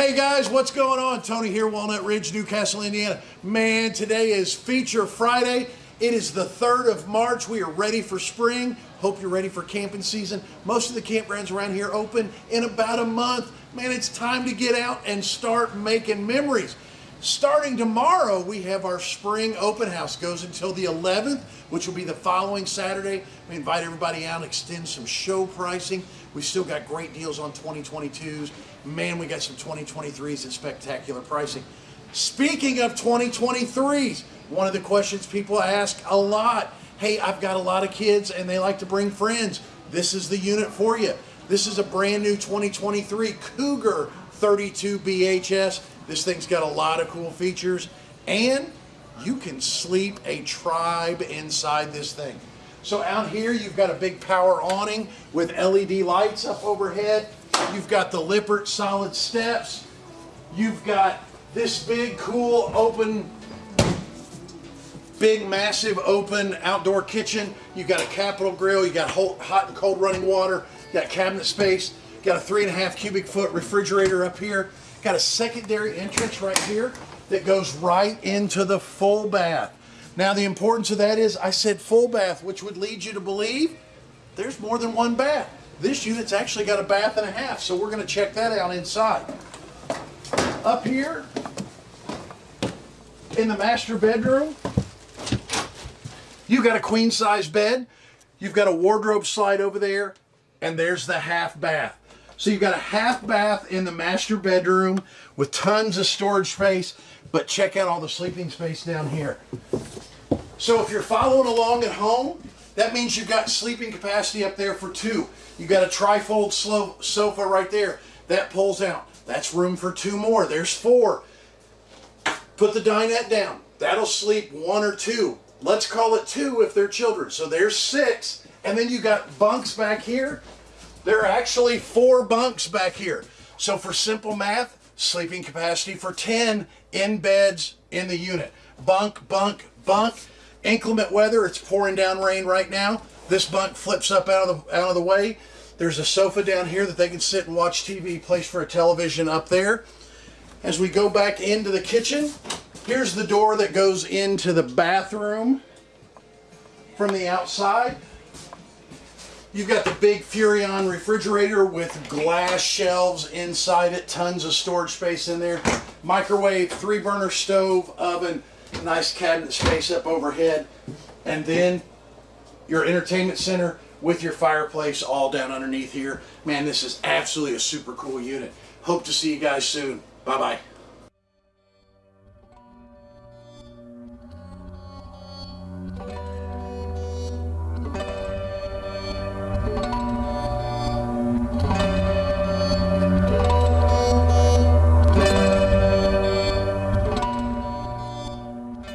Hey guys, what's going on? Tony here, Walnut Ridge, New Castle, Indiana. Man, today is Feature Friday. It is the 3rd of March. We are ready for spring. Hope you're ready for camping season. Most of the campgrounds around here open in about a month. Man, it's time to get out and start making memories. Starting tomorrow, we have our spring open house. Goes until the 11th, which will be the following Saturday. We invite everybody out, extend some show pricing. We still got great deals on 2022s. Man, we got some 2023s at spectacular pricing. Speaking of 2023s, one of the questions people ask a lot, hey, I've got a lot of kids and they like to bring friends. This is the unit for you. This is a brand new 2023 Cougar 32 BHS. This thing's got a lot of cool features and you can sleep a tribe inside this thing. So out here you've got a big power awning with LED lights up overhead. You've got the Lippert solid steps. You've got this big cool open big massive open outdoor kitchen. You've got a capital grill, you got hot and cold running water, you got cabinet space, got a three and a half cubic foot refrigerator up here, got a secondary entrance right here that goes right into the full bath. Now the importance of that is I said full bath, which would lead you to believe there's more than one bath. This unit's actually got a bath and a half, so we're gonna check that out inside. Up here, in the master bedroom, you've got a queen size bed, you've got a wardrobe slide over there, and there's the half bath. So you've got a half bath in the master bedroom with tons of storage space, but check out all the sleeping space down here. So if you're following along at home, that means you've got sleeping capacity up there for two. You've got a trifold sofa right there. That pulls out. That's room for two more. There's four. Put the dinette down. That'll sleep one or two. Let's call it two if they're children. So there's six. And then you've got bunks back here. There are actually four bunks back here. So for simple math, sleeping capacity for 10 in beds in the unit. Bunk, bunk, bunk. Inclement weather, it's pouring down rain right now. This bunk flips up out of the, out of the way. There's a sofa down here that they can sit and watch TV, place for a television up there. As we go back into the kitchen, here's the door that goes into the bathroom from the outside. You've got the big Furrion refrigerator with glass shelves inside it, tons of storage space in there. Microwave, three burner stove, oven, nice cabinet space up overhead. And then your entertainment center with your fireplace all down underneath here. Man, this is absolutely a super cool unit. Hope to see you guys soon. Bye-bye.